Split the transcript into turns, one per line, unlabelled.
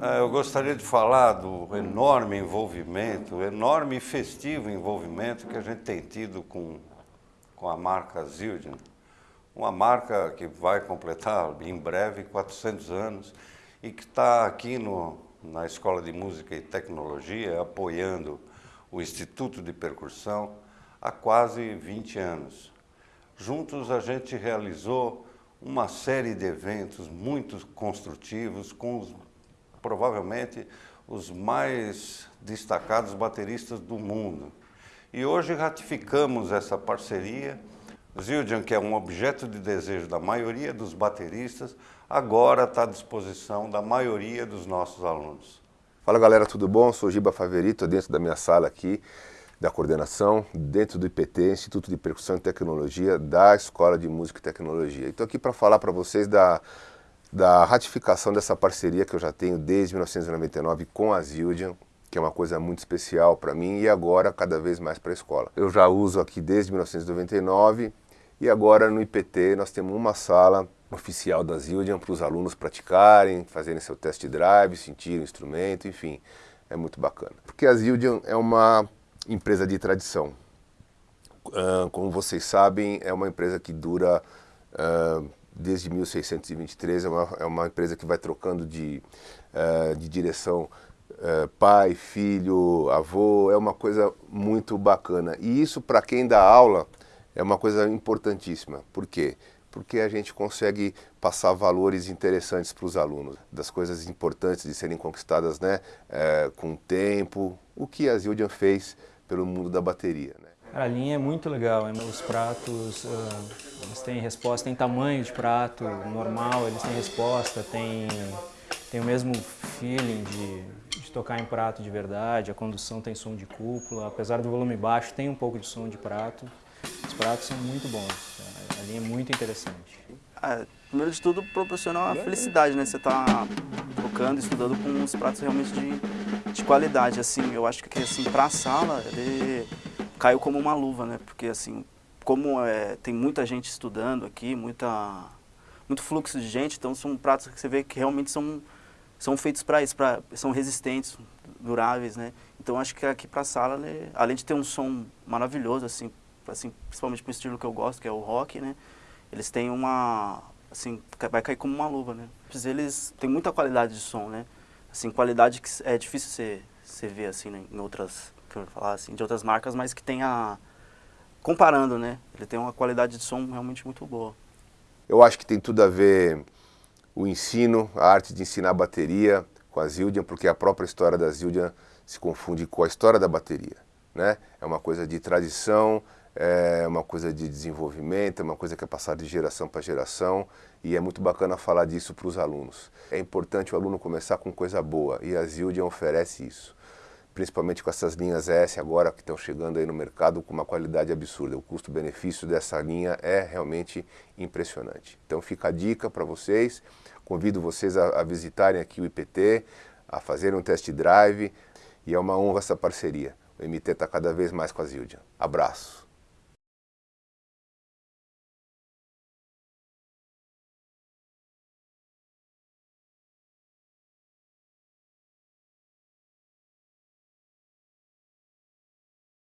É, eu gostaria de falar do enorme envolvimento, enorme e festivo envolvimento que a gente tem tido com, com a marca Zildjian. Uma marca que vai completar em breve 400 anos e que está aqui no, na Escola de Música e Tecnologia apoiando o Instituto de Percussão há quase 20 anos. Juntos a gente realizou uma série de eventos muito construtivos com os provavelmente os mais destacados bateristas do mundo. E hoje ratificamos essa parceria. Zildjian, que é um objeto de desejo da maioria dos bateristas, agora está à disposição da maioria dos nossos alunos.
Fala galera, tudo bom? Sou Giba Faverito, dentro da minha sala aqui da coordenação, dentro do IPT, Instituto de Percussão e Tecnologia, da Escola de Música e Tecnologia. Estou aqui para falar para vocês da da ratificação dessa parceria que eu já tenho desde 1999 com a Zildjian, que é uma coisa muito especial para mim e agora cada vez mais para a escola. Eu já uso aqui desde 1999 e agora no IPT nós temos uma sala oficial da Zildjian para os alunos praticarem, fazerem seu test drive, sentirem o instrumento, enfim, é muito bacana. Porque a Zildjian é uma empresa de tradição. Como vocês sabem, é uma empresa que dura desde 1623, é uma, é uma empresa que vai trocando de, uh, de direção uh, pai, filho, avô, é uma coisa muito bacana. E isso para quem dá aula é uma coisa importantíssima. Por quê? Porque a gente consegue passar valores interessantes para os alunos, das coisas importantes de serem conquistadas né, uh, com o tempo, o que a Zildjian fez pelo mundo da bateria. Né?
A linha é muito legal, os pratos, uh, eles têm resposta, tem tamanho de prato normal, eles têm resposta, tem, tem o mesmo feeling de, de tocar em prato de verdade, a condução tem som de cúpula, apesar do volume baixo, tem um pouco de som de prato. Os pratos são muito bons, a linha é muito interessante.
É, primeiro de tudo, proporciona uma felicidade, né? Você tá tocando, estudando com uns pratos realmente de, de qualidade, assim, eu acho que assim, pra sala, ele caiu como uma luva, né? Porque assim, como é, tem muita gente estudando aqui, muita, muito fluxo de gente, então são pratos que você vê que realmente são, são feitos para isso, pra, são resistentes, duráveis, né? Então acho que aqui para a sala, né, além de ter um som maravilhoso, assim, assim principalmente para o estilo que eu gosto, que é o rock, né? Eles têm uma, assim, vai cair como uma luva, né? Eles têm muita qualidade de som, né? Assim, qualidade que é difícil você, você ver, assim, né, em outras falar assim, de outras marcas, mas que tenha, comparando, né? Ele tem uma qualidade de som realmente muito boa.
Eu acho que tem tudo a ver o ensino, a arte de ensinar bateria com a Zildjian, porque a própria história da Zildjian se confunde com a história da bateria. Né? É uma coisa de tradição, é uma coisa de desenvolvimento, é uma coisa que é passada de geração para geração e é muito bacana falar disso para os alunos. É importante o aluno começar com coisa boa e a Zildjian oferece isso principalmente com essas linhas S agora que estão chegando aí no mercado com uma qualidade absurda. O custo-benefício dessa linha é realmente impressionante. Então fica a dica para vocês, convido vocês a, a visitarem aqui o IPT, a fazerem um test drive e é uma honra essa parceria. O MT está cada vez mais com a Zildjian. Abraço!